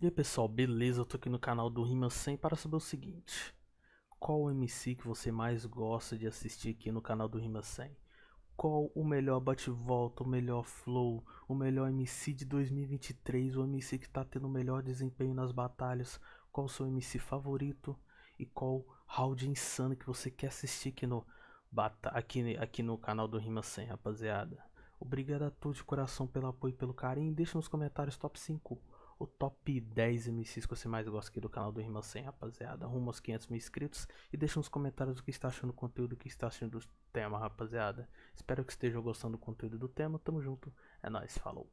E aí pessoal, beleza? Eu tô aqui no canal do Rima 100 para saber o seguinte Qual o MC que você mais gosta de assistir aqui no canal do Rima 100? Qual o melhor bate-volta, o melhor flow, o melhor MC de 2023 O MC que tá tendo o melhor desempenho nas batalhas Qual o seu MC favorito? E qual round insano que você quer assistir aqui no, aqui, aqui no canal do Rima 100, rapaziada Obrigado a todos de coração pelo apoio e pelo carinho Deixa nos comentários top 5 o top 10 MCs que você mais gosta aqui do canal do Rima 100, rapaziada. Rumo aos 500 mil inscritos. E deixa nos comentários o que está achando do conteúdo, o que está achando do tema, rapaziada. Espero que estejam gostando do conteúdo do tema. Tamo junto. É nóis, falou.